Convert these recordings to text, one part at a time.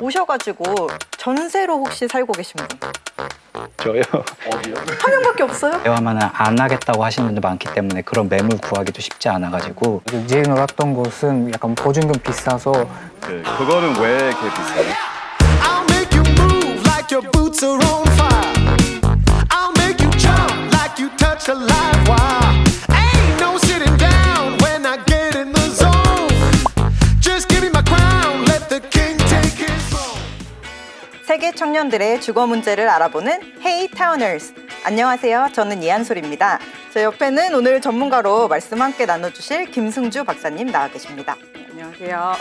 오셔가지고 전세로 혹시 살고 계신 분? 저요. 한 명밖에 없어요? 대화만 안 하겠다고 하시는 분들 많기 때문에 그런 매물 구하기도 쉽지 않아가지고 이제 놀았던 곳은 약간 보증금 비싸서 그, 그거는 왜 이렇게 비싸요? 청년들의 주거 문제를 알아보는 Hey Towners. 안녕하세요. 저는 이한솔입니다. 제 옆에는 오늘 전문가로 말씀 함께 나눠주실 김승주 박사님 나와 계십니다. 안녕하세요.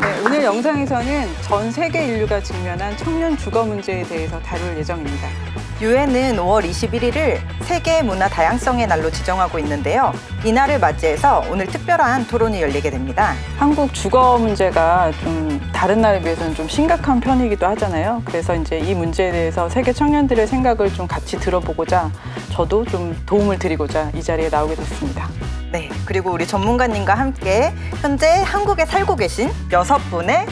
네, 오늘 영상에서는 전 세계 인류가 직면한 청년 주거 문제에 대해서 다룰 예정입니다. 유엔은 5월 21일을 세계 문화 다양성의 날로 지정하고 있는데요. 이날을 맞이해서 오늘 특별한 토론이 열리게 됩니다. 한국 주거 문제가 좀 다른 나라에 비해서는 좀 심각한 편이기도 하잖아요. 그래서 이제 이 문제에 대해서 세계 청년들의 생각을 좀 같이 들어보고자 저도 좀 도움을 드리고자 이 자리에 나오게 됐습니다. 네, 그리고 우리 전문가님과 함께 현재 한국에 살고 계신 여섯 분의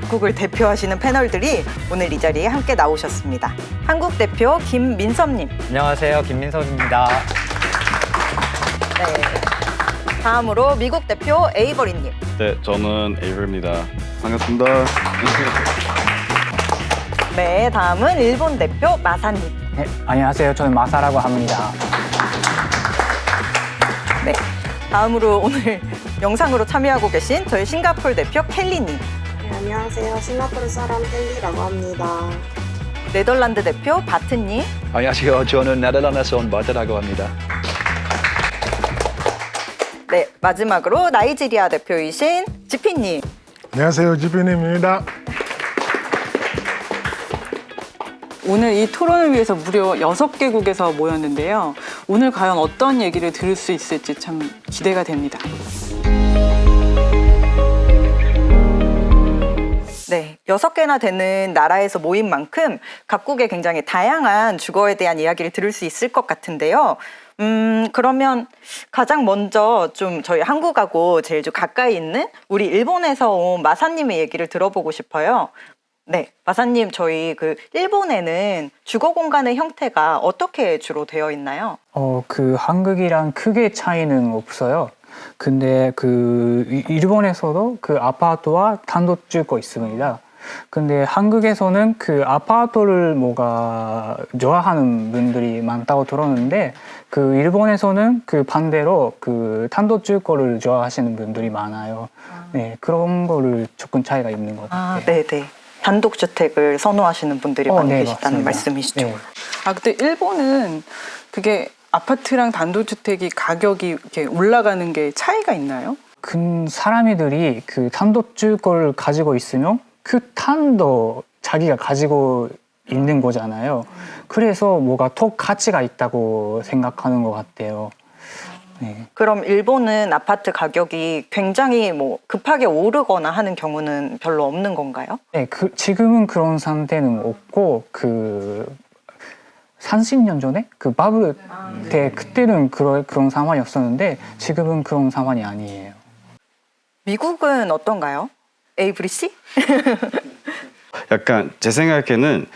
각국을 대표하시는 패널들이 오늘 이 자리에 함께 나오셨습니다. 한국 대표 김민섭님, 안녕하세요 김민석입니다. 네. 다음으로 미국 대표 에이버리님, 네, 저는 에이블입니다. 반갑습니다. 네, 다음은 일본 대표 마사님, 네, 안녕하세요. 저는 마사라고 합니다. 네. 다음으로 오늘 영상으로 참여하고 계신 저희 싱가폴 대표 켈리님, 네, 안녕하세요. 싱가포르 사람 헨리라고 합니다. 네덜란드 대표 바트님, 안녕하세요. 저는 네덜란드에서 온 바트라고 합니다. 네, 마지막으로 나이지리아 대표이신 지피님, 안녕하세요 지피님입니다. 오늘 이 토론을 위해서 무려 여섯 개국에서 모였는데요. 오늘 과연 어떤 얘기를 들을 수 있을지 참 기대가 됩니다. 여섯 개나 되는 나라에서 모인 만큼 각국의 굉장히 다양한 주거에 대한 이야기를 들을 수 있을 것 같은데요. 음, 그러면 가장 먼저 좀 저희 한국하고 제일 좀 가까이 있는 우리 일본에서 온 마사님의 얘기를 들어보고 싶어요. 네, 마사님, 저희 그 일본에는 주거 공간의 형태가 어떻게 주로 되어 있나요? 어, 그 한국이랑 크게 차이는 없어요. 근데 그 이- 일본에서도 그 아파트와 단독 주거 있습니다. 근데 한국에서는 그 아파트를 뭐가 좋아하는 분들이 많다고 들었는데 그 일본에서는 그 반대로 그 단독주거를 좋아하시는 분들이 많아요. 네, 그런 거를 조금 차이가 있는 것 같아요. 아, 네, 네. 단독주택을 선호하시는 분들이 어, 많이 네, 계시다는 맞습니다. 말씀이시죠? 네. 아, 근데 일본은 그게 아파트랑 단독주택이 가격이 이렇게 올라가는 게 차이가 있나요? 큰 사람들이 그 단독주거를 가지고 있으면 그 탄도 자기가 가지고 있는 거잖아요. 그래서 뭐가 더 가치가 있다고 생각하는 것 같아요. 네. 그럼 일본은 아파트 가격이 굉장히 뭐 급하게 오르거나 하는 경우는 별로 없는 건가요? 네, 그 지금은 그런 상태는 없고 그 30년 전에 그 바블 때 그때는 그런 그런 상황이었었는데 지금은 그런 상황이 아니에요. 미국은 어떤가요? 에이브리 씨? 약간 제 생각에는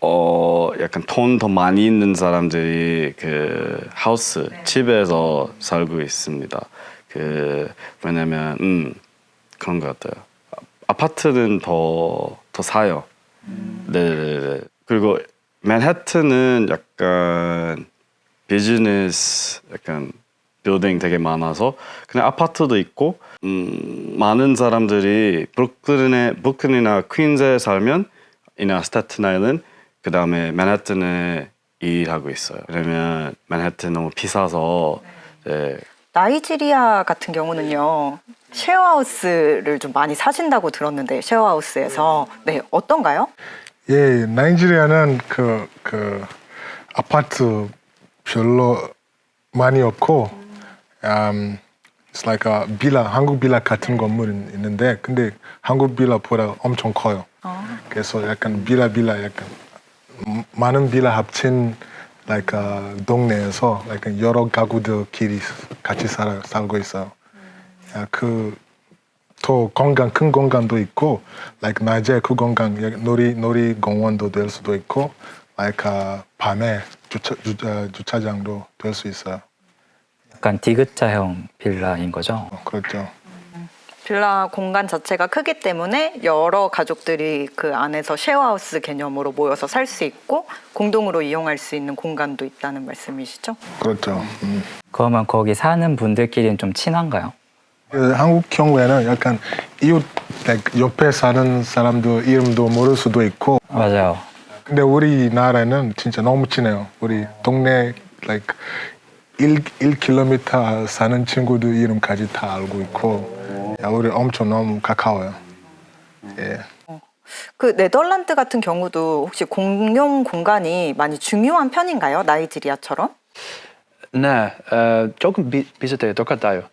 어 약간 돈 더 많이 있는 사람들이 그 하우스 집에서 살고 있습니다. 그 왜냐면 음 그런 것 같아요. 아- 아파트는 더 더 사요. 네네네. 그리고 맨해튼은 약간 비즈니스 약간 빌딩 되게 많아서 그냥 아파트도 있고 음, 많은 사람들이 브루클린에 브루클린이나 퀸즈에 살면 이나 스타튼 아일랜드 그 다음에 맨해튼에 일하고 있어요. 왜냐면 맨해튼 너무 비싸서 네, 나이지리아 같은 경우는요. 쉐어하우스를 좀 많이 사신다고 들었는데 쉐어하우스에서 네 어떤가요? 예, 나이지리아는 그, 그 아파트 별로 많이 없고, um, it's like a 빌라, 한국 빌라 같은 건물이 있는데, 근데 한국 빌라보다 엄청 커요. 그래서 약간 빌라 빌라 약간 음, 많은 빌라 합친 like a 동네에서 like 여러 가구들끼리 같이 살아, 살고 있어요. 야, 그더 공간 큰 공간도 있고 like 낮에 그 공간 놀이 놀이 공원도 될 수도 있고 like 아, 밤에 주차 주, 아, 주차장도 될 수 있어요. 약간 디귿자형 빌라인 거죠. 어, 그렇죠. 빌라 공간 자체가 크기 때문에 여러 가족들이 그 안에서 쉐어하우스 개념으로 모여서 살 수 있고 공동으로 이용할 수 있는 공간도 있다는 말씀이시죠? 그렇죠. 음. 그러면 거기 사는 분들끼리는 좀 친한가요? 그 한국 경우에는 약간 이웃 옆에 사는 사람도 이름도 모를 수도 있고 맞아요. 근데 우리나라는 진짜 너무 친해요. 우리 동네 like 1, 1km 사는 친구들 이름까지 다 알고 있고 야, 우리 엄청 너무 가까워요. 예. 그 네덜란드 같은 경우도 혹시 공용 공간이 많이 중요한 편인가요? 나이지리아처럼? 네, 어, 조금 비, 비슷해요. 똑같아요.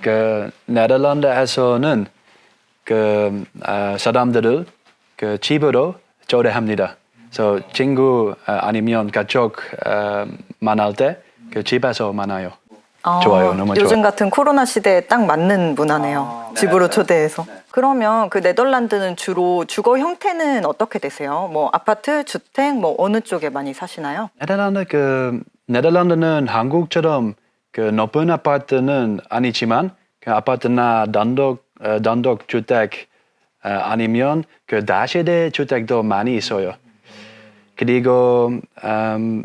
그 네덜란드에서는 그 어, 사람들을 그 집으로 초대합니다. 그래서 친구 어, 아니면 가족 어, 만날 때그 집에서 만나요. 좋아요, 너무 요즘 좋아요. 같은 코로나 시대에 딱 맞는 문화네요. 집으로 초대해서. 그러면 그 네덜란드는 주로 주거 형태는 어떻게 되세요? 뭐 아파트, 주택, 뭐 어느 쪽에 많이 사시나요? 네덜란드 그 네덜란드는 한국처럼 그 높은 아파트는 아니지만 그 아파트나 단독 어, 단독 주택 어, 아니면 그 다세대 주택도 많이 있어요. 그리고 음,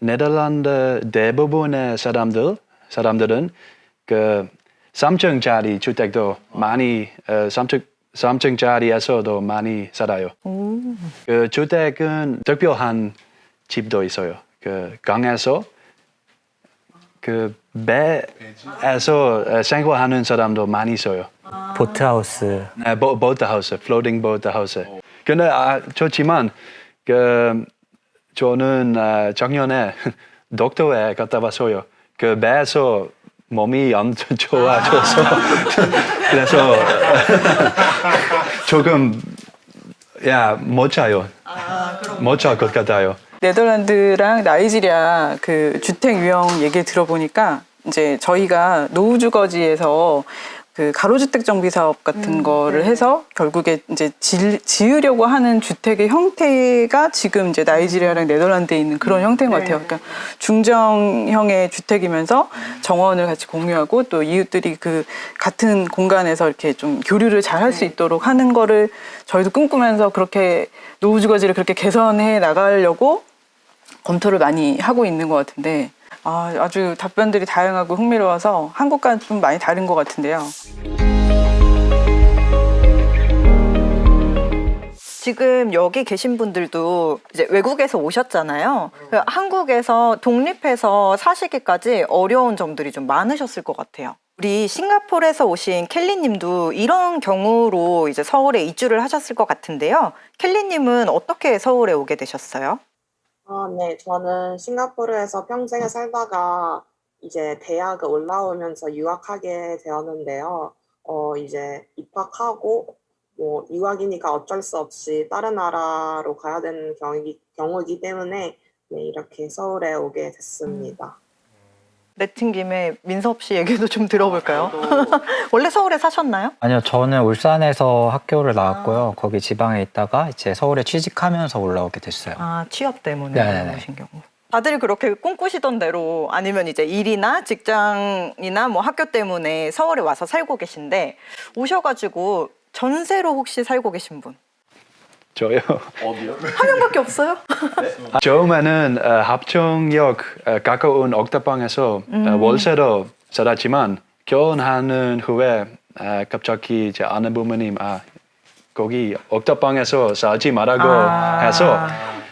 네덜란드 대부분의 사람들 사람들은 그 3층짜리 주택도 많이 어, 3층 3층짜리에서도 많이 살아요. 그 주택은 특별한 집도 있어요. 그 강에서 그 배에서 어, 생활하는 사람도 많이 있어요. 보트하우스. 네, 보, 보트하우스, 플로팅 보트하우스. 근데 아, 좋지만 그 저는 아, 작년에 독도에 갔다 왔어요. 그 배에서 몸이 안 좋아져서 그래서 조금 야못 자요. 못잘 것 같아요. 네덜란드랑 나이지리아 그 주택 유형 얘기 들어보니까 이제 저희가 노후주거지에서 그 가로주택 정비 사업 같은 거를 해서 결국에 이제 지, 지으려고 하는 주택의 형태가 지금 이제 나이지리아랑 네덜란드에 있는 그런 형태인 것 같아요. 그러니까 중정형의 주택이면서 정원을 같이 공유하고 또 이웃들이 그 같은 공간에서 이렇게 좀 교류를 잘 할 수 있도록 하는 거를 저희도 꿈꾸면서 그렇게 노후주거지를 그렇게 개선해 나가려고 검토를 많이 하고 있는 것 같은데 아, 아주 답변들이 다양하고 흥미로워서 한국과는 좀 많이 다른 것 같은데요. 지금 여기 계신 분들도 이제 외국에서 오셨잖아요. 그 한국에서 독립해서 사시기까지 어려운 점들이 좀 많으셨을 것 같아요. 우리 싱가포르에서 오신 켈리님도 이런 경우로 이제 서울에 이주를 하셨을 것 같은데요. 켈리님은 어떻게 서울에 오게 되셨어요? 아, 네. 저는 싱가포르에서 평생을 살다가 이제 대학을 올라오면서 유학하게 되었는데요. 어, 이제 입학하고 뭐 유학이니까 어쩔 수 없이 다른 나라로 가야 되는 경우이기, 경우이기 때문에 네, 이렇게 서울에 오게 됐습니다. 내친 김에 민섭 씨 얘기도 좀 들어볼까요? 원래 서울에 사셨나요? 아니요, 저는 울산에서 학교를 나왔고요. 거기 지방에 있다가 이제 서울에 취직하면서 올라오게 됐어요. 아 취업 때문에 네네네. 오신 경우. 다들 그렇게 꿈꾸시던 대로 아니면 이제 일이나 직장이나 뭐 학교 때문에 서울에 와서 살고 계신데 오셔가지고 전세로 혹시 살고 계신 분? 저요. 한 명밖에 없어요? 처음에는 어, 합정역 어, 가까운 옥탑방에서 어, 월세로 살았지만 결혼하는 후에 어, 갑자기 제 아내 부모님 아 거기 옥탑방에서 살지 말라고 아. 해서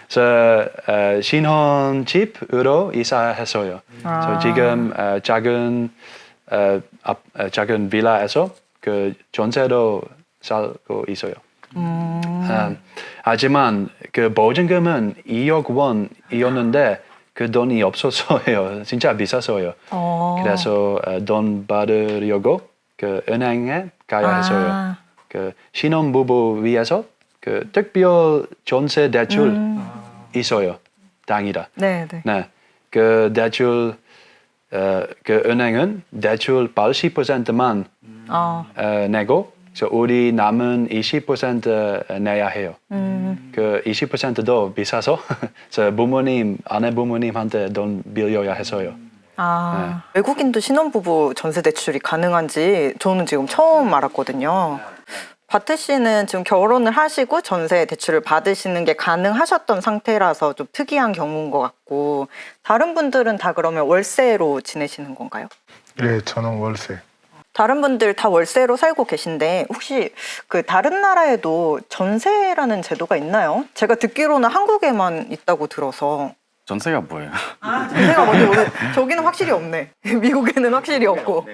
그래서 어, 신혼집으로 이사했어요. 그래서 지금 어, 작은 어, 앞- 어, 작은 빌라에서 그 전세로 살고 있어요. 음, 하지만 그 보증금은 2억 원이었는데 그 돈이 없어서요. 진짜 비쌌어요. 어. 그래서 어, 돈 받으려고 그 은행에 가야 했어요. 아. 그 신혼부부 위해서 그 특별 전세 대출 있어요. 당이라. 네, 네. 네. 그 대출 어, 그 은행은 대출 80%만 어. 어, 내고 그래서 우리 남은 20% 내야 해요. 음. 그 20%도 비싸서 저 부모님, 아내 부모님한테 돈 빌려야 해서요. 아, 외국인도 신혼부부 전세 대출이 가능한지 저는 지금 처음 알았거든요. 바트 씨는 지금 결혼을 하시고 전세 대출을 받으시는 게 가능하셨던 상태라서 좀 특이한 경우인 것 같고 다른 분들은 다 그러면 월세로 지내시는 건가요? 예, 저는 월세. 다른 분들 다 월세로 살고 계신데 혹시 그 다른 나라에도 전세라는 제도가 있나요? 제가 듣기로는 한국에만 있다고 들어서 전세가 뭐예요? 전세가 뭔지 모르 저기는 확실히 없네. 미국에는 확실히 없고.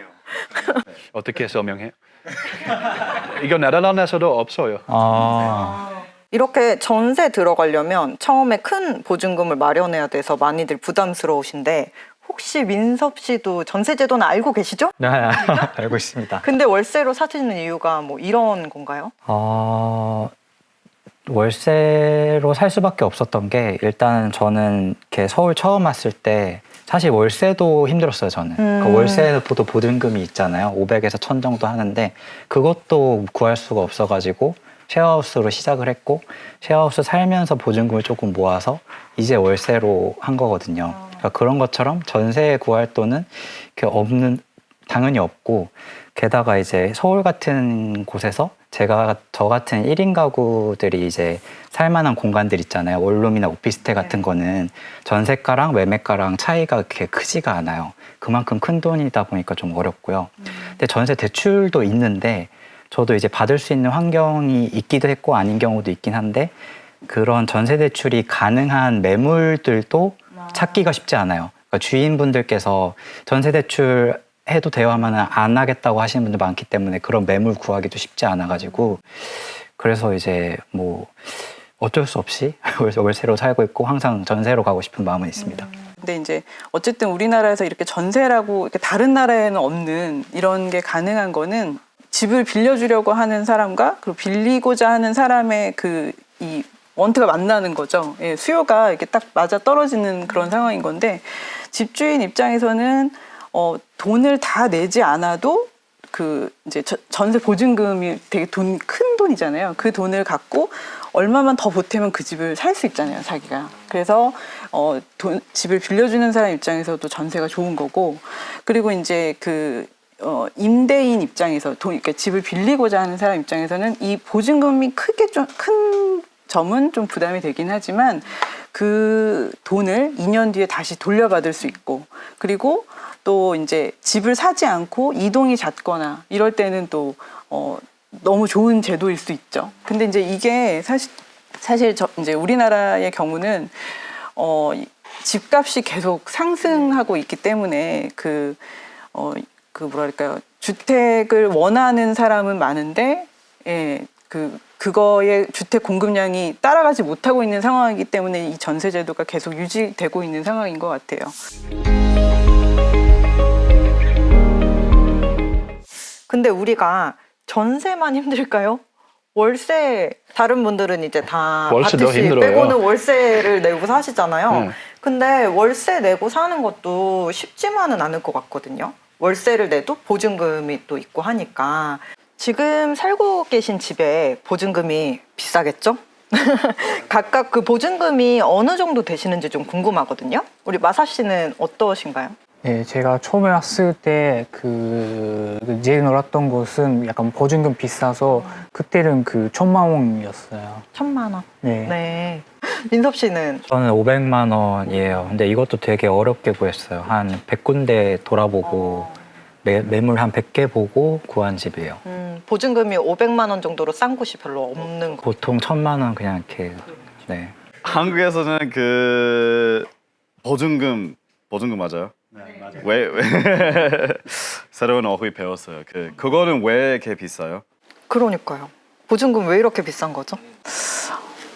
어떻게 설명해요? 이거 네덜란드에서도 없어요. 아, 이렇게 전세 들어가려면 처음에 큰 보증금을 마련해야 돼서 많이들 부담스러우신데 혹시 민섭 씨도 전세 제도는 알고 계시죠? 네, 알고 있습니다. 근데 월세로 사시는 이유가 뭐 이런 건가요? 어, 월세로 살 수밖에 없었던 게 일단 저는 이렇게 서울 처음 왔을 때 사실 월세도 힘들었어요 저는 그러니까 음. 월세도 보증금이 있잖아요 500에서 1000 정도 하는데 그것도 구할 수가 없어가지고 쉐어하우스로 시작을 했고 쉐어하우스 살면서 보증금을 조금 모아서 이제 월세로 한 거거든요 그러니까 그런 것처럼 전세 구할 돈은 없는 당연히 없고 게다가 이제 서울 같은 곳에서 제가 저 같은 1인 가구들이 이제 살 만한 공간들 있잖아요. 원룸이나 오피스텔 같은 거는 전세가랑 매매가랑 차이가 그렇게 크지가 않아요. 그만큼 큰 돈이다 보니까 좀 어렵고요. 근데 전세 대출도 있는데 저도 이제 받을 수 있는 환경이 있기도 했고 아닌 경우도 있긴 한데 그런 전세 대출이 가능한 매물들도 찾기가 쉽지 않아요. 그러니까 주인분들께서 전세 대출 해도 하면 안 하겠다고 하시는 분들 많기 때문에 그런 매물 구하기도 쉽지 않아가지고 그래서 이제 뭐 어쩔 수 없이 월세- 월세로 살고 있고 항상 전세로 가고 싶은 마음은 있습니다. 근데 이제 어쨌든 우리나라에서 이렇게 전세라고 이렇게 다른 나라에는 없는 이런 게 가능한 거는 집을 빌려주려고 하는 사람과 그리고 빌리고자 하는 사람의 그 이 원트가 만나는 거죠. 예, 수요가 이렇게 딱 맞아 떨어지는 그런 상황인 건데 집주인 입장에서는 어, 돈을 다 내지 않아도 그 이제 저- 전세 보증금이 되게 돈 큰 돈이잖아요. 그 돈을 갖고 얼마만 더 보태면 그 집을 살 수 있잖아요, 자기가. 그래서 어, 돈, 집을 빌려주는 사람 입장에서도 전세가 좋은 거고, 그리고 이제 그 어, 임대인 입장에서 돈, 그러니까 집을 빌리고자 하는 사람 입장에서는 이 보증금이 크게 좀 큰 점은 좀 부담이 되긴 하지만 그 돈을 2년 뒤에 다시 돌려받을 수 있고 그리고 또 이제 집을 사지 않고 이동이 잦거나 이럴 때는 또 어, 너무 좋은 제도일 수 있죠. 근데 이제 이게 사실 사실 저 이제 우리나라의 경우는 어, 이 집값이 계속 상승하고 있기 때문에 그 어, 그 뭐랄까요 주택을 원하는 사람은 많은데 예, 그 그거의 주택 공급량이 따라가지 못하고 있는 상황이기 때문에 이 전세 제도가 계속 유지되고 있는 상황인 것 같아요. 근데 우리가 전세만 힘들까요? 월세 다른 분들은 이제 다 월세도 씨 힘들어요. 빼고는 월세를 내고 사시잖아요. 네. 근데 월세 내고 사는 것도 쉽지만은 않을 것 같거든요. 월세를 내도 보증금이 또 있고 하니까 지금 살고 계신 집에 보증금이 비싸겠죠? 각각 그 보증금이 어느 정도 되시는지 좀 궁금하거든요. 우리 마사 씨는 어떠신가요? 네, 제가 처음에 왔을 때 그 제일 놀았던 곳은 약간 보증금 비싸서 그때는 그 천만 원이었어요. 천만 원. 네. 네. 민섭 씨는 저는 500만 원이에요. 근데 이것도 되게 어렵게 구했어요. 한 100군데 돌아보고 매, 매물 한 100개 보고 구한 집이에요. 음, 보증금이 500만 원 정도로 싼 곳이 별로 없는 거. 보통 천만 원 그냥 이렇게 네. 한국에서는 그 보증금 보증금 맞아요? 네 맞아요. 왜, 왜 새로운 어휘 배웠어요. 그 그거는 왜 이렇게 비싸요? 그러니까요. 보증금 왜 이렇게 비싼 거죠?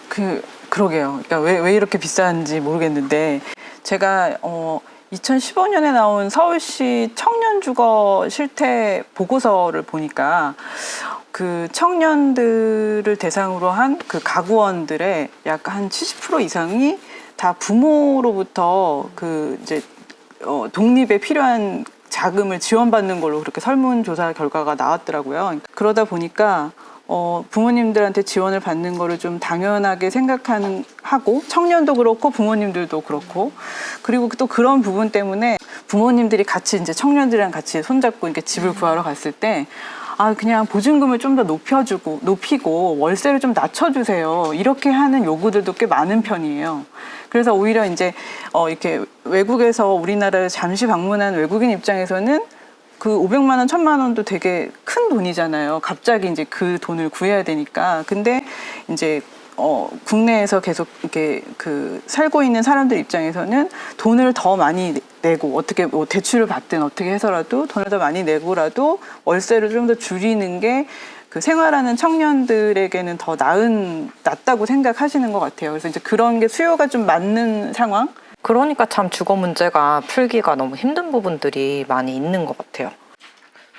그 그러게요. 그러니까 왜, 왜 이렇게 비싼지 모르겠는데 제가 어 2015년에 나온 서울시 청년 주거 실태 보고서를 보니까 그 청년들을 대상으로 한 그 가구원들의 약 한 70% 이상이 다 부모로부터 그 이제 어 독립에 필요한 자금을 지원받는 걸로 그렇게 설문조사 결과가 나왔더라고요. 그러다 보니까 어, 부모님들한테 지원을 받는 거를 좀 당연하게 생각하는 하고 청년도 그렇고 부모님들도 그렇고 그리고 또 그런 부분 때문에 부모님들이 같이 이제 청년들이랑 같이 손잡고 이렇게 집을 구하러 갔을 때 아, 그냥 보증금을 좀 더 높여주고, 높이고, 월세를 좀 낮춰주세요. 이렇게 하는 요구들도 꽤 많은 편이에요. 그래서 오히려 이제, 어, 이렇게 외국에서 우리나라를 잠시 방문한 외국인 입장에서는 그 500만 원, 1000만 원도 되게 큰 돈이잖아요. 갑자기 이제 그 돈을 구해야 되니까. 근데 이제 어, 국내에서 계속 이렇게 그 살고 있는 사람들 입장에서는 돈을 더 많이 내- 내고 어떻게 뭐 대출을 받든 어떻게 해서라도 돈을 더 많이 내고라도 월세를 좀 더 줄이는 게 그 생활하는 청년들에게는 더 나은 낫다고 생각하시는 것 같아요. 그래서 이제 그런 게 수요가 좀 맞는 상황. 그러니까 참 주거 문제가 풀기가 너무 힘든 부분들이 많이 있는 것 같아요.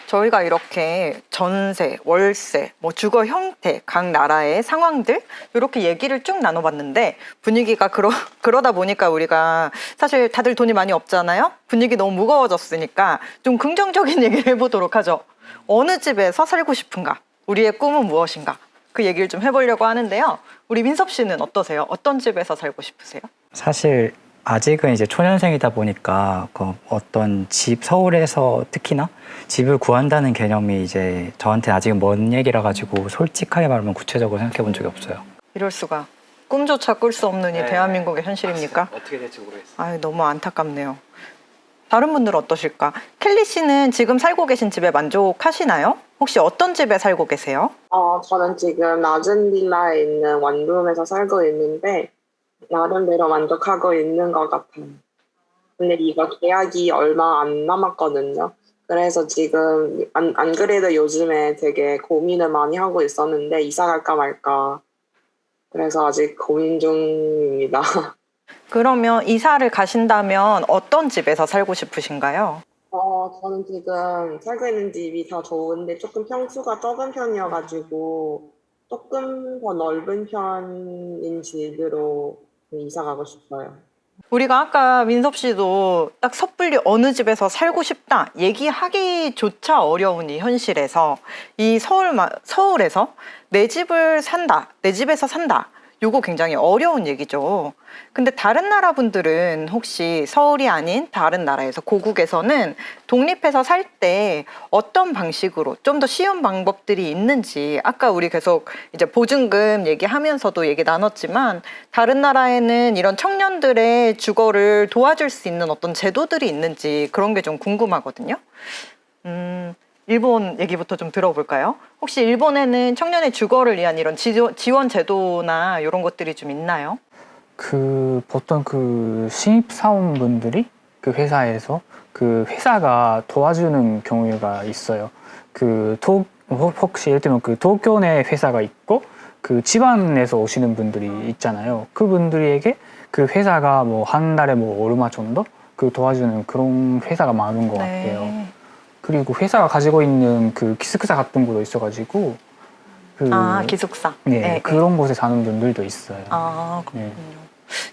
저희가 이렇게 전세, 월세, 뭐 주거 형태, 각 나라의 상황들 이렇게 얘기를 쭉 나눠봤는데 분위기가 그러, 그러다 보니까 우리가 사실 다들 돈이 많이 없잖아요. 분위기 너무 무거워졌으니까 좀 긍정적인 얘기를 해보도록 하죠. 어느 집에서 살고 싶은가? 우리의 꿈은 무엇인가? 그 얘기를 좀 해보려고 하는데요. 우리 민섭 씨는 어떠세요? 어떤 집에서 살고 싶으세요? 사실 아직은 이제 초년생이다 보니까 그 어떤 집 서울에서 특히나 집을 구한다는 개념이 이제 저한테 아직은 먼 얘기라 가지고 솔직하게 말하면 구체적으로 생각해 본 적이 없어요. 이럴 수가 꿈조차 꿀 수 없는 이 대한민국의 현실입니까? 어떻게 될지 모르겠어요. 아유 너무 안타깝네요. 다른 분들은 어떠실까? 켈리 씨는 지금 살고 계신 집에 만족하시나요? 혹시 어떤 집에 살고 계세요? 어, 저는 지금 낮은 빌라에 있는 원룸에서 살고 있는데 나름대로 만족하고 있는 것 같아요. 근데 이거 계약이 얼마 안 남았거든요. 그래서 지금 안, 안 그래도 요즘에 되게 고민을 많이 하고 있었는데 이사 갈까 말까. 그래서 아직 고민 중입니다. 그러면 이사를 가신다면 어떤 집에서 살고 싶으신가요? 어, 저는 지금 살고 있는 집이 더 좋은데 조금 평수가 적은 편이어가지고 조금 더 넓은 편인 집으로 이사 가고 싶어요. 우리가 아까 민섭 씨도 딱 섣불리 어느 집에서 살고 싶다 얘기하기조차 어려운 이 현실에서 이 서울 서울에서 내 집을 산다 내 집에서 산다 요거 굉장히 어려운 얘기죠. 근데 다른 나라 분들은 혹시 서울이 아닌 다른 나라에서 고국에서는 독립해서 살 때 어떤 방식으로 좀 더 쉬운 방법들이 있는지 아까 우리 계속 이제 보증금 얘기하면서도 얘기 나눴지만 다른 나라에는 이런 청년들의 주거를 도와줄 수 있는 어떤 제도들이 있는지 그런 게 좀 궁금하거든요. 음, 일본 얘기부터 좀 들어볼까요? 혹시 일본에는 청년의 주거를 위한 이런 지원, 제도나 이런 것들이 좀 있나요? 그 보통 그 신입 사원분들이 그 회사에서 그 회사가 도와주는 경우가 있어요. 그 도, 혹시 예를 들면 그 도쿄 내 회사가 있고 그 지방에서 오시는 분들이 있잖아요. 그분들에게 그 회사가 뭐 한 달에 뭐 얼마 정도 그 도와주는 그런 회사가 많은 것 같아요. 그리고 회사가 가지고 있는 그 기숙사 같은 것도 있어가지고 그 아 기숙사. 네, 그런 곳에 사는 분들도 있어요. 아 그렇군요. 네.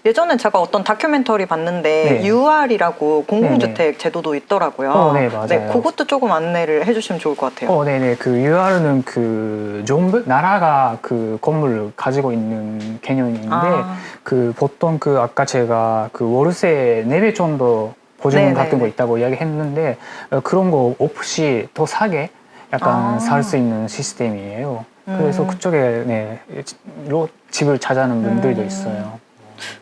예전에 제가 어떤 다큐멘터리 봤는데 네. UR이라고 공공주택 제도도 있더라고요. 어, 네, 맞아요. 그것도 조금 안내를 해주시면 좋을 것 같아요. 어, 네네. 그 UR은 그 정부 나라가 그 건물을 가지고 있는 개념인데 아. 그 보통 그 아까 제가 그 월세 4배 정도 보증금. 같은 거 있다고 이야기했는데 어, 그런 거 없이 더 싸게 약간 아. 살수 있는 시스템이에요. 그래서 음. 그쪽에 네, 로 집을 찾아는 분들도 음. 있어요.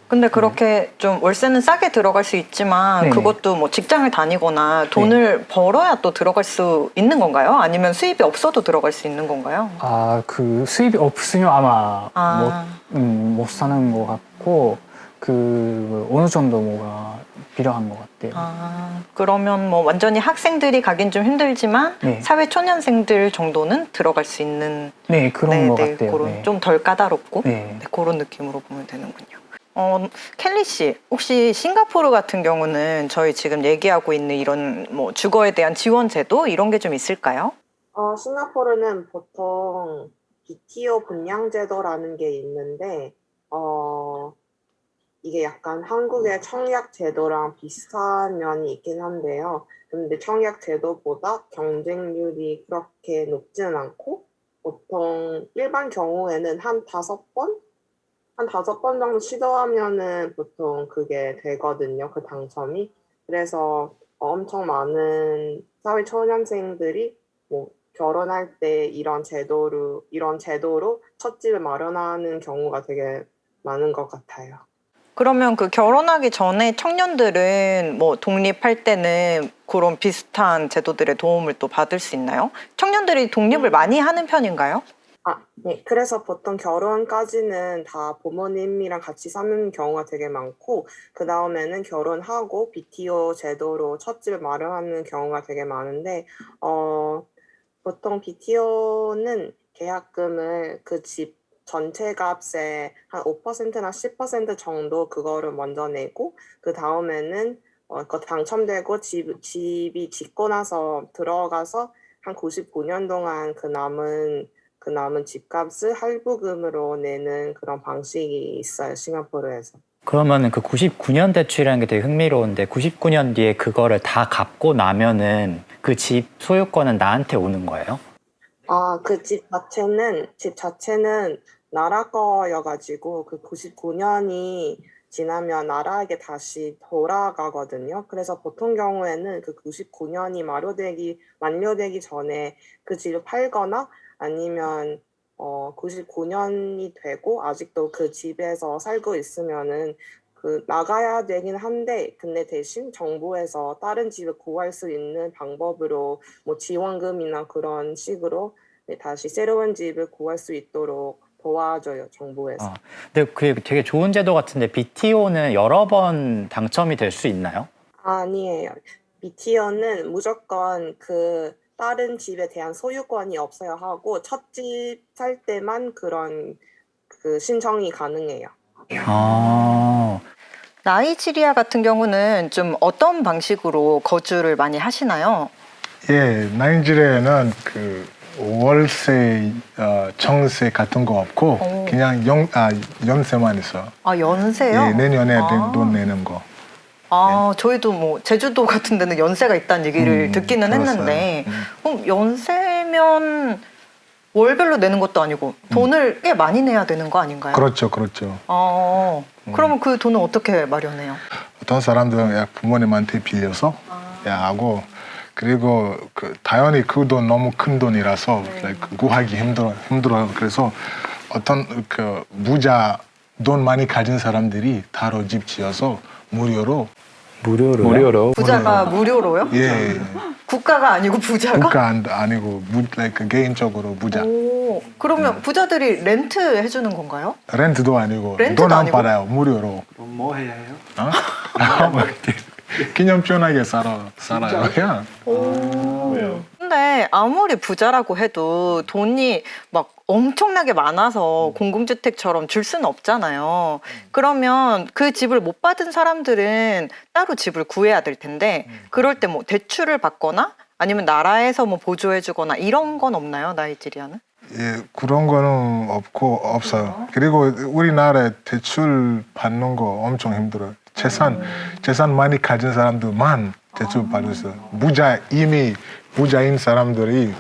근데 그렇게 좀 월세는 싸게 들어갈 수 있지만 네네. 그것도 뭐 직장을 다니거나 돈을 벌어야 또 들어갈 수 있는 건가요? 아니면 수입이 없어도 들어갈 수 있는 건가요? 아, 그 수입이 없으면 아마 아. 못, 음, 못 사는 것 같고 그 어느 정도 뭐가 필요한 것 같아요. 아, 그러면 뭐 완전히 학생들이 가긴 좀 힘들지만 네. 사회 초년생들 정도는 들어갈 수 있는 네, 그런 것 같아요. 그런 네. 좀덜 까다롭고 네. 네, 그런 느낌으로 보면 되는군요. 어, 켈리 씨, 혹시 싱가포르 같은 경우는 저희 지금 얘기하고 있는 이런 뭐 주거에 대한 지원 제도 이런 게 좀 있을까요? 어, 싱가포르는 보통 BTO 분양 제도라는 게 있는데, 어, 이게 약간 한국의 청약 제도랑 비슷한 면이 있긴 한데요. 근데 청약 제도보다 경쟁률이 그렇게 높지는 않고 보통 일반 경우에는 한 다섯 번? 한 다섯 번 정도 시도하면은 보통 그게 되거든요. 그 당첨이. 그래서 엄청 많은 사회 초년생들이 뭐 결혼할 때 이런 제도로 이런 제도로 첫 집을 마련하는 경우가 되게 많은 것 같아요. 그러면 그 결혼하기 전에 청년들은 뭐 독립할 때는 그런 비슷한 제도들의 도움을 또 받을 수 있나요? 청년들이 독립을 많이 하는 편인가요? 아, 네. 그래서 보통 결혼까지는 다 부모님이랑 같이 사는 경우가 되게 많고, 그 다음에는 결혼하고 BTO 제도로 첫 집을 마련하는 경우가 되게 많은데, 어, 보통 BTO는 계약금을 그 집 전체 값의 한 5%나 10% 정도 그거를 먼저 내고, 그 다음에는 어, 그거 당첨되고 집, 집이 짓고 나서 들어가서 한 99년 동안 그 남은 그 남은 집값을 할부금으로 내는 그런 방식이 있어요 싱가포르에서. 그러면은 그 99년 대출이라는 게 되게 흥미로운데 99년 뒤에 그거를 다 갚고 나면은 그 집 소유권은 나한테 오는 거예요? 아 그 집 자체는 집 자체는 나라 거여가지고 그 99년이 지나면 나라에게 다시 돌아가거든요. 그래서 보통 경우에는 그 99년이 만료되기 만료되기 전에 그 집을 팔거나 아니면 어 99년이 되고 아직도 그 집에서 살고 있으면은 그 나가야 되긴 한데 근데 대신 정부에서 다른 집을 구할 수 있는 방법으로 뭐 지원금이나 그런 식으로 네, 다시 새로운 집을 구할 수 있도록 도와줘요 정부에서. 아, 근데 그게 되게 좋은 제도 같은데 BTO는 여러 번 당첨이 될 수 있나요? 아니에요. BTO는 무조건 그 다른 집에 대한 소유권이 없어야 하고 첫 집 살 때만 그런 그 신청이 가능해요. 아, 나이지리아 같은 경우는 좀 어떤 방식으로 거주를 많이 하시나요? 예, 나이지리아는 그 월세, 어, 청세 같은 거 없고 오. 그냥 영, 아, 연세만 있어. 아 연세요? 예, 내년에 아. 돈 내는 거. 아 저희도 뭐 제주도 같은 데는 연세가 있다는 얘기를 음, 듣기는 들었어요. 했는데 음. 그럼 연세면 월별로 내는 것도 아니고 돈을 꽤 많이 내야 되는 거 아닌가요? 그렇죠, 그렇죠. 어, 그러면 그 돈은 어떻게 마련해요? 어떤 사람들은 야, 부모님한테 빌려서 야, 하고 그리고 그 당연히 그 돈 너무 큰 돈이라서 like, 구하기 힘들어 힘들어요. 그래서 어떤 그 부자 돈 많이 가진 사람들이 따로 집 지어서 무료로 무료로요? 무료로. 부자가 무료로요? 예 국가가 아니고 부자가? 국가 안- 아니고 무, like, 개인적으로 부자 오, 그러면 부자들이 렌트 해주는 건가요? 렌트도 아니고 렌트도 돈안 아니고? 받아요 무료로 뭐 해야 해요? 어? 기념 편하게 살아 살아요 그냥 근데 아무리 부자라고 해도 돈이 막 엄청나게 많아서 공공주택처럼 줄 수는 없잖아요. 그러면 그 집을 못 받은 사람들은 따로 집을 구해야 될 텐데 그럴 때 뭐 대출을 받거나 아니면 나라에서 뭐 보조해주거나 이런 건 없나요, 나이지리아는? 예, 그런 거는 없고 없어요. 그리고 우리나라에 대출 받는 거 엄청 힘들어요. 재산 재산 많이 가진 사람들만 대출 받을 수 있어요. 부자 이미 부자인 사람들이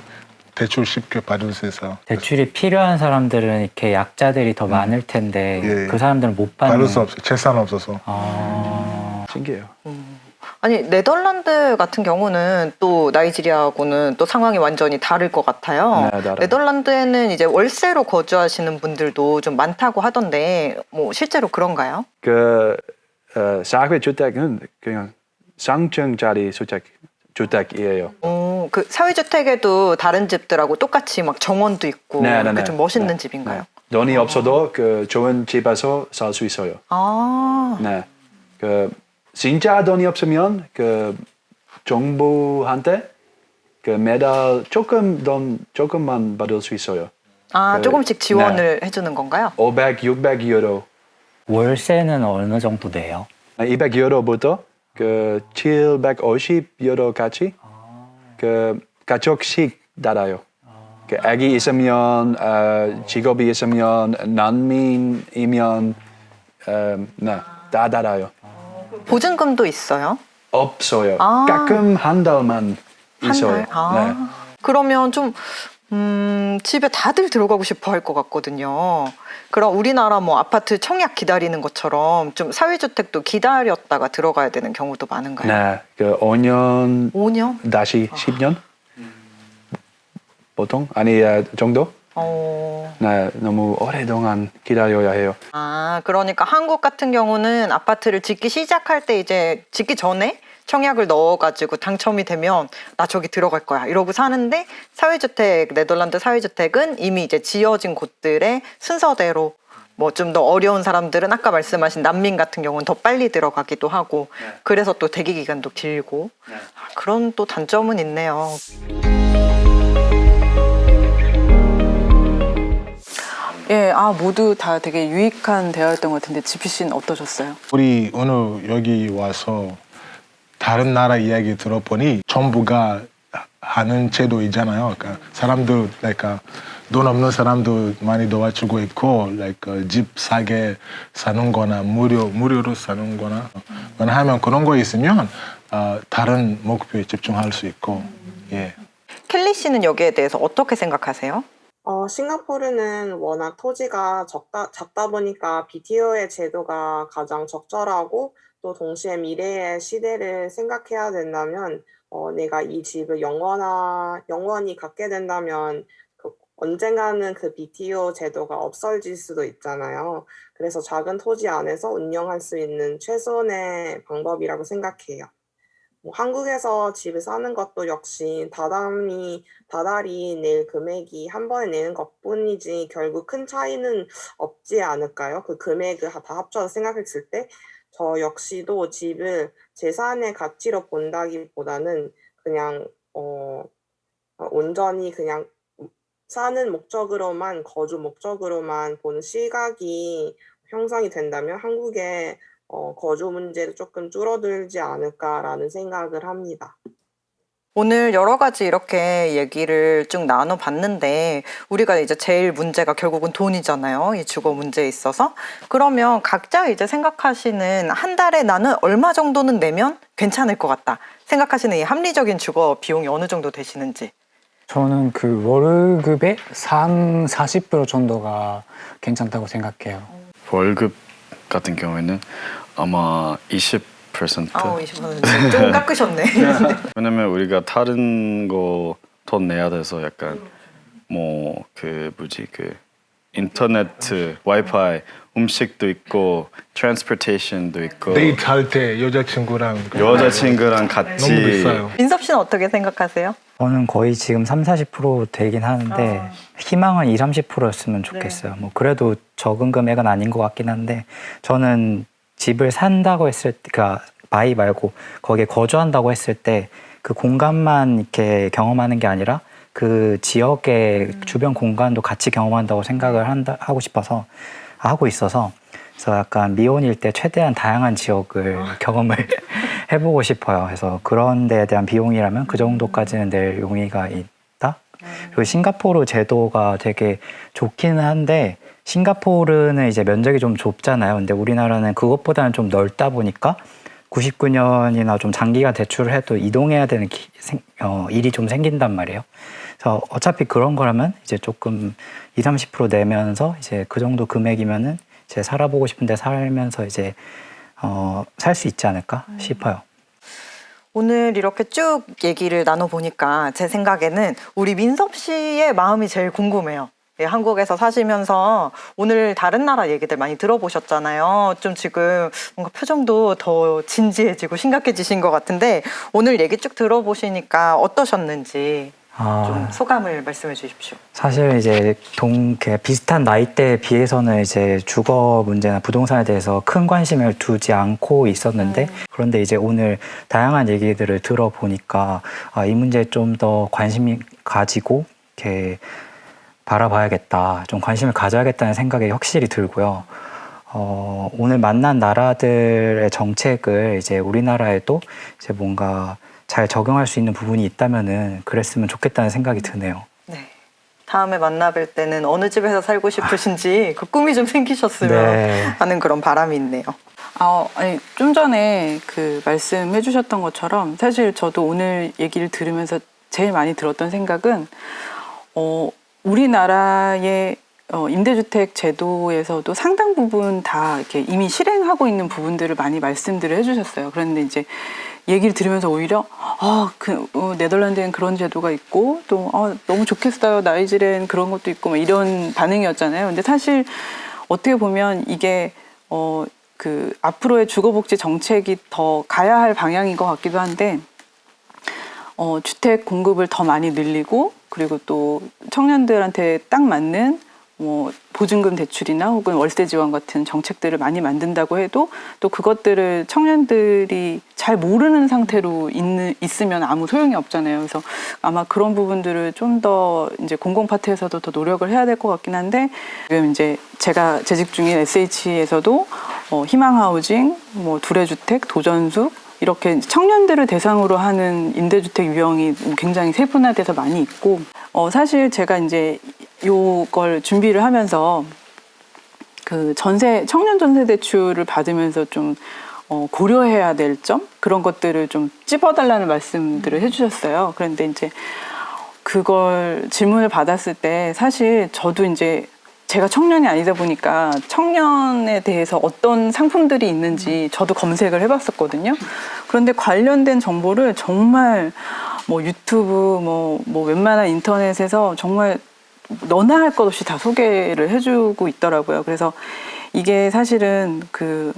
대출 쉽게 받을 수 있어요. 대출이 필요한 사람들은 이렇게 약자들이 더 많을 텐데 예, 예. 그 사람들은 못 받는 받을 수 없어요. 재산 없어서. 아, 신기해요. 아니 네덜란드 같은 경우는 또 나이지리아하고는 또 상황이 완전히 다를 것 같아요. 네, 다르죠. 네덜란드에는 이제 월세로 거주하시는 분들도 좀 많다고 하던데 뭐 실제로 그런가요? 그 어, 사회 주택은 그냥 상층짜리 주택 주택이에요. 어, 그 사회주택에도 다른 집들하고 똑같이 막 정원도 있고 네, 네, 네. 좀 멋있는 네, 집인가요? 네. 돈이 없어도 그 좋은 집에서 살 수 있어요. 아, 네. 그 진짜 돈이 없으면 그 정부한테 그 매달 조금 돈 조금만 받을 수 있어요. 아 그, 조금씩 지원을 해주는 건가요? 500, 600 유로, 월세는 어느 정도 내요? 200 유로부터 그 750 유로까지 그 가족씩 달아요. 그 아기 있으면 어, 직업이 있으면 난민이면 어, 네. 다 달아요. 보증금도 있어요? 없어요. 아. 가끔 한 달만 한 있어요. 달? 아. 그러면 좀 음, 집에 다들 들어가고 싶어 할 것 같거든요. 그럼 우리나라 뭐 아파트 청약 기다리는 것처럼 좀 사회주택도 기다렸다가 들어가야 되는 경우도 많은가요? 네, 그 5년 5년? 다시 10년 보통 아니 아, 정도? 어. 네, 너무 오래동안 기다려야 해요. 아, 그러니까 한국 같은 경우는 아파트를 짓기 시작할 때 이제 짓기 전에 청약을 넣어가지고 당첨이 되면 나 저기 들어갈 거야 이러고 사는데 사회주택 네덜란드 사회주택은 이미 이제 지어진 곳들의 순서대로 뭐 좀 더 어려운 사람들은 아까 말씀하신 난민 같은 경우는 더 빨리 들어가기도 하고 그래서 또 대기 기간도 길고 아, 그런 또 단점은 있네요. 예, 아 모두 다 되게 유익한 대화였던 것 같은데 지피 씨는 어떠셨어요? 우리 오늘 여기 와서 다른 나라 이야기 들어보니 전부가 하는 제도이잖아요. 그러니까 사람들 그러니까 돈 없는 사람도 많이 도와주고 있고 like, 집 사게 사는 거나 무료, 무료로 사는 거나 하면 그런 거 있으면 어, 다른 목표에 집중할 수 있고 예. 켈리 씨는 여기에 대해서 어떻게 생각하세요? 어, 싱가포르는 워낙 토지가 적다, 작다 보니까 BTO의 제도가 가장 적절하고 또 동시에 미래의 시대를 생각해야 된다면 어, 내가 이 집을 영원하, 영원히 갖게 된다면 그 언젠가는 그 BTO 제도가 없어질 수도 있잖아요. 그래서 작은 토지 안에서 운영할 수 있는 최선의 방법이라고 생각해요. 뭐 한국에서 집을 사는 것도 역시 다달이 다달이 낼 금액이 한 번에 내는 것뿐이지 결국 큰 차이는 없지 않을까요? 그 금액을 다 합쳐서 생각했을 때 저 역시도 집을 재산의 가치로 본다기보다는 그냥 어 어, 온전히 그냥 사는 목적으로만 거주 목적으로만 보는 시각이 형성이 된다면 한국의 어, 거주 문제도 조금 줄어들지 않을까라는 생각을 합니다. 오늘 여러 가지 이렇게 얘기를 쭉 나눠봤는데 우리가 이제 제일 문제가 결국은 돈이잖아요. 이 주거 문제에 있어서. 그러면 각자 이제 생각하시는 한 달에 나는 얼마 정도는 내면 괜찮을 것 같다. 생각하시는 이 합리적인 주거 비용이 어느 정도 되시는지. 저는 그 월급의 3, 40% 정도가 괜찮다고 생각해요. 월급 같은 경우에는 아마 20% 아우, 20%. 좀 깎으셨네. 왜냐면 우리가 다른 거 돈 내야 돼서 약간 뭐 그 뭐지 그 인터넷 와이파이 음식도 있고 transportation도 있고 데이트 할때 여자친구랑 여자친구랑 너무 같이 비싸요. 민섭 씨는 어떻게 생각하세요? 저는 거의 지금 3, 40% 되긴 하는데 아. 희망은 2, 30%였으면 좋겠어요. 뭐 그래도 적은 금액은 아닌 것 같긴 한데 저는 집을 산다고 했을 때, 그러니까 buy 말고 거기에 거주한다고 했을 때 그 공간만 이렇게 경험하는 게 아니라 그 지역의 주변 공간도 같이 경험한다고 생각을 한다, 하고 싶어서 하고 있어서 그래서 약간 미혼일 때 최대한 다양한 지역을 경험을 해보고 싶어요. 그래서 그런 데에 대한 비용이라면 그 정도까지는 낼 용의가 있다. 그리고 싱가포르 제도가 되게 좋기는 한데 싱가포르는 이제 면적이 좀 좁잖아요. 근데 우리나라는 그것보다는 좀 넓다 보니까 99년이나 좀 장기가 대출을 해도 이동해야 되는 기- 생- 어, 일이 좀 생긴단 말이에요. 그래서 어차피 그런 거라면 이제 조금 2, 30% 내면서 이제 그 정도 금액이면은 이제 살아보고 싶은데 살면서 이제 어, 살 수 있지 않을까 싶어요. 오늘 이렇게 쭉 얘기를 나눠보니까 제 생각에는 우리 민섭 씨의 마음이 제일 궁금해요. 예, 한국에서 사시면서 오늘 다른 나라 얘기들 많이 들어보셨잖아요. 좀 지금 뭔가 표정도 더 진지해지고 심각해지신 것 같은데 오늘 얘기 쭉 들어보시니까 어떠셨는지 아, 좀 소감을 말씀해 주십시오. 사실 이제 동 비슷한 나이대에 비해서는 이제 주거 문제나 부동산에 대해서 큰 관심을 두지 않고 있었는데 그런데 이제 오늘 다양한 얘기들을 들어보니까 아, 이 문제에 좀 더 관심 가지고 이렇게 바라봐야겠다, 좀 관심을 가져야겠다는 생각이 확실히 들고요. 어, 오늘 만난 나라들의 정책을 이제 우리나라에도 이제 뭔가 잘 적용할 수 있는 부분이 있다면은 그랬으면 좋겠다는 생각이 드네요. 네. 다음에 만나뵐 때는 어느 집에서 살고 싶으신지 그 꿈이 좀 생기셨으면 네. 하는 그런 바람이 있네요. 아, 아니 좀 전에 그 말씀해 주셨던 것처럼 사실 저도 오늘 얘기를 들으면서 제일 많이 들었던 생각은 어, 우리나라의 어, 임대주택 제도에서도 상당 부분 다 이렇게 이미 실행하고 있는 부분들을 많이 말씀들을 해주셨어요. 그런데 이제 얘기를 들으면서 오히려 아, 그 어, 네덜란드엔 그런 제도가 있고 또 아, 너무 좋겠어요. 나이지리엔 그런 것도 있고 막 이런 반응이었잖아요. 근데 사실 어떻게 보면 이게 어, 그 앞으로의 주거복지 정책이 더 가야 할 방향인 것 같기도 한데 어, 주택 공급을 더 많이 늘리고 그리고 또 청년들한테 딱 맞는 뭐 보증금 대출이나 혹은 월세 지원 같은 정책들을 많이 만든다고 해도 또 그것들을 청년들이 잘 모르는 상태로 있는, 있으면 아무 소용이 없잖아요. 그래서 아마 그런 부분들을 좀 더 이제 공공 파트에서도 더 노력을 해야 될 것 같긴 한데 지금 이제 제가 재직 중인 SH에서도 어, 희망 하우징, 뭐 두레주택, 도전숙 이렇게 청년들을 대상으로 하는 임대주택 유형이 굉장히 세분화돼서 많이 있고 어 사실 제가 이제 요걸 준비를 하면서 그 전세 청년 전세 대출을 받으면서 좀 어, 고려해야 될 점 그런 것들을 좀 찝어달라는 말씀들을 해주셨어요. 그런데 이제 그걸 질문을 받았을 때 사실 저도 이제 제가 청년이 아니다 보니까 청년에 대해서 어떤 상품들이 있는지 저도 검색을 해봤었거든요. 그런데 관련된 정보를 정말 뭐 유튜브 뭐, 뭐 웬만한 인터넷에서 정말 너나 할 것 없이 다 소개를 해주고 있더라고요. 그래서 이게 사실은 그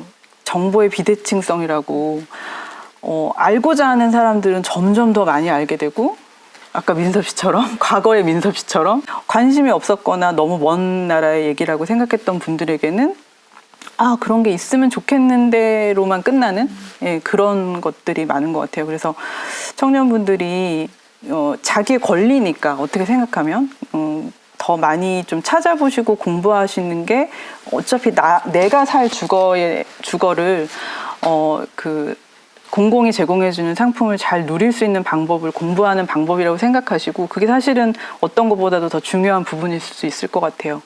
정보의 비대칭성이라고 어, 알고자 하는 사람들은 점점 더 많이 알게 되고 아까 민섭 씨처럼 과거의 민섭 씨처럼 관심이 없었거나 너무 먼 나라의 얘기라고 생각했던 분들에게는 아 그런 게 있으면 좋겠는데로만 끝나는 예, 그런 것들이 많은 것 같아요. 그래서 청년분들이 어, 자기의 권리니까 어떻게 생각하면 음, 더 많이 좀 찾아보시고 공부하시는 게 어차피 나 내가 살 주거의 주거를 어 그 공공이 제공해주는 상품을 잘 누릴 수 있는 방법을 공부하는 방법이라고 생각하시고 그게 사실은 어떤 것보다도 더 중요한 부분일 수 있을 것 같아요.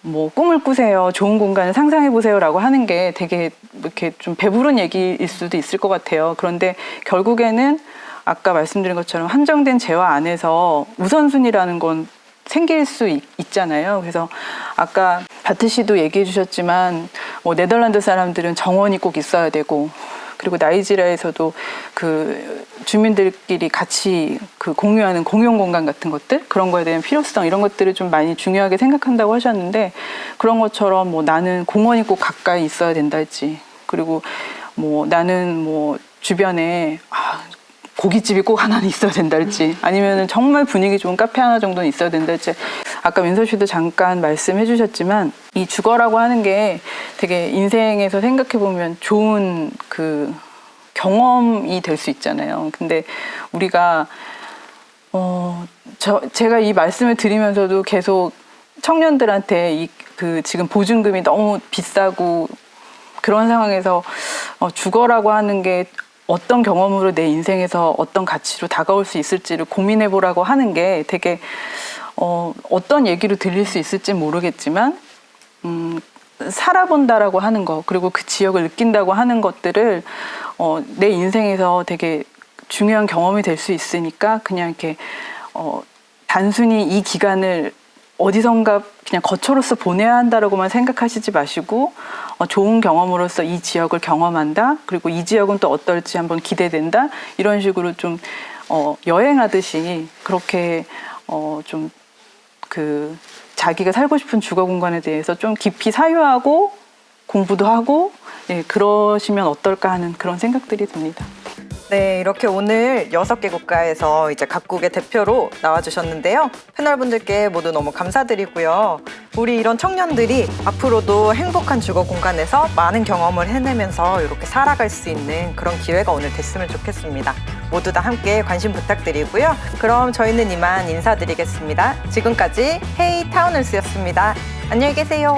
뭐 꿈을 꾸세요, 좋은 공간을 상상해 보세요 라고 하는 게 되게 이렇게 좀 배부른 얘기일 수도 있을 것 같아요. 그런데 결국에는 아까 말씀드린 것처럼 한정된 재화 안에서 우선순위라는 건 생길 수 있, 있잖아요. 그래서 아까 바트 씨도 얘기해 주셨지만 뭐 네덜란드 사람들은 정원이 꼭 있어야 되고 그리고 나이지리아에서도 그 주민들끼리 같이 그 공유하는 공용 공간 같은 것들? 그런 거에 대한 필요성 이런 것들을 좀 많이 중요하게 생각한다고 하셨는데 그런 것처럼 뭐 나는 공원이 꼭 가까이 있어야 된다 했지. 그리고 뭐 나는 뭐 주변에 아, 고깃집이 꼭 하나는 있어야 된다 할지. 아니면은 정말 분위기 좋은 카페 하나 정도는 있어야 된다 할지 아까 민서 씨도 잠깐 말씀해 주셨지만 이 주거라고 하는 게 되게 인생에서 생각해 보면 좋은 그 경험이 될 수 있잖아요. 근데 우리가 어, 저, 제가 이 말씀을 드리면서도 계속 청년들한테 이 그 지금 보증금이 너무 비싸고 그런 상황에서 어, 주거라고 하는 게 어떤 경험으로 내 인생에서 어떤 가치로 다가올 수 있을지를 고민해 보라고 하는 게 되게 어, 어떤 얘기로 들릴 수 있을지 모르겠지만 음, 살아본다라고 하는 거 그리고 그 지역을 느낀다고 하는 것들을 어, 내 인생에서 되게 중요한 경험이 될 수 있으니까 그냥 이렇게 어, 단순히 이 기간을 어디선가 그냥 거처로서 보내야 한다라고만 생각하시지 마시고 어, 좋은 경험으로서 이 지역을 경험한다. 그리고 이 지역은 또 어떨지 한번 기대된다. 이런 식으로 좀 어, 여행하듯이 그렇게 어, 좀 그 자기가 살고 싶은 주거 공간에 대해서 좀 깊이 사유하고 공부도 하고 예, 그러시면 어떨까 하는 그런 생각들이 듭니다. 네, 이렇게 오늘 여섯 개 국가에서 이제 각국의 대표로 나와주셨는데요. 패널분들께 모두 너무 감사드리고요. 우리 이런 청년들이 앞으로도 행복한 주거 공간에서 많은 경험을 해내면서 이렇게 살아갈 수 있는 그런 기회가 오늘 됐으면 좋겠습니다. 모두 다 함께 관심 부탁드리고요. 그럼 저희는 이만 인사드리겠습니다. 지금까지 헤이 타운을스였습니다. 안녕히 계세요.